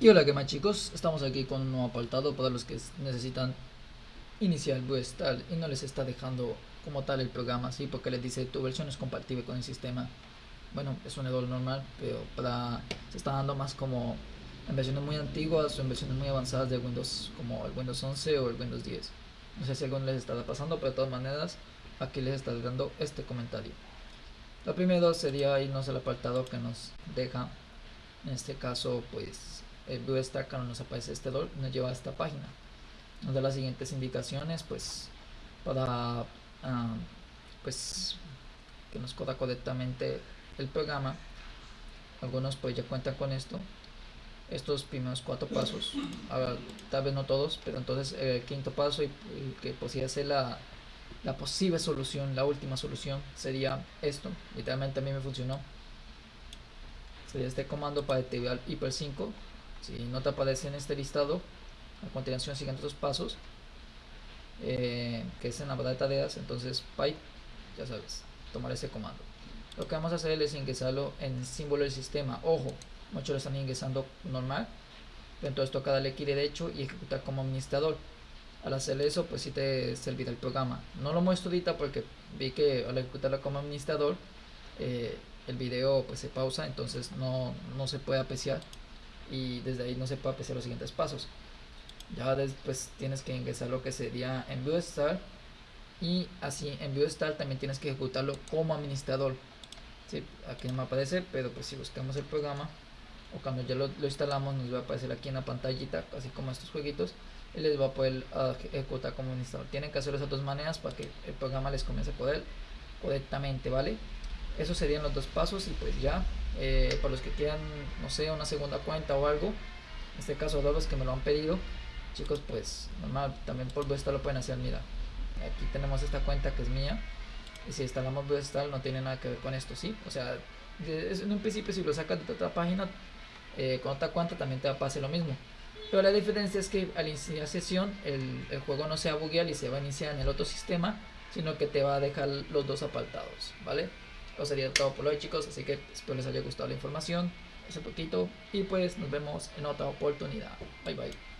Y hola, ¿qué más chicos? Estamos aquí con un nuevo apartado para los que necesitan iniciar tal y no les está dejando como tal el programa, ¿sí? Porque les dice tu versión es compatible con el sistema. Bueno, es un error normal, pero para se está dando más como en versiones muy antiguas o en versiones muy avanzadas de Windows, como el Windows 11 o el Windows 10. No sé si algo les está pasando, pero de todas maneras aquí les está dando este comentario. Lo primero sería irnos al apartado que nos deja, en este caso pues el Blue Stack cuando nos aparece este dolor nos lleva a esta página. Nos da las siguientes indicaciones pues para ah, pues que nos coda correctamente el programa. Algunos pues ya cuentan con esto. Estos primeros cuatro pasos tal vez no todos pero entonces el quinto paso y, que podría ser la, la posible solución la última solución sería esto. Literalmente a mí me funcionó. Sería este comando para activar hiper 5 si no te aparece en este listado a continuación siguen estos pasos eh, que es en la barra de tareas entonces pipe ya sabes tomar ese comando. Lo que vamos a hacer es ingresarlo en símbolo del sistema. Ojo muchos lo están ingresando normal entonces toca darle clic derecho y ejecutar como administrador. Al hacer eso pues si te servirá el programa. No lo muestro ahorita porque vi que al ejecutarlo como administrador eh, el video pues se pausa entonces no, no se puede apreciar y desde ahí no se puede apreciar los siguientes pasos. Ya después tienes que ingresar lo que sería en Start y así en Start también tienes que ejecutarlo como administrador. ¿sí? aquí no me aparece pero pues si buscamos el programa o cuando ya lo, instalamos nos va a aparecer aquí en la pantallita así como estos jueguitos y les va a poder ah, ejecutar como administrador. Tienen que hacerlo de dos maneras para que el programa les comience a poder correctamente vale esos serían los dos pasos y pues ya. Eh, para los que quieran no sé una segunda cuenta o algo en este caso todos los que me lo han pedido chicos pues normal también por Vestal lo pueden hacer mira aquí tenemos esta cuenta que es mía y si instalamos Vestal no tiene nada que ver con esto sí o sea en un principio si lo sacas de otra página eh, con otra cuenta también te va a pasar lo mismo. Pero la diferencia es que al iniciar sesión el, el juego no se va a buguear y se va a iniciar en el otro sistema sino que te va a dejar los dos apartados vale eso sería todo por hoy chicos, así que espero les haya gustado la información, ese poquito, y pues nos vemos en otra oportunidad. Bye bye.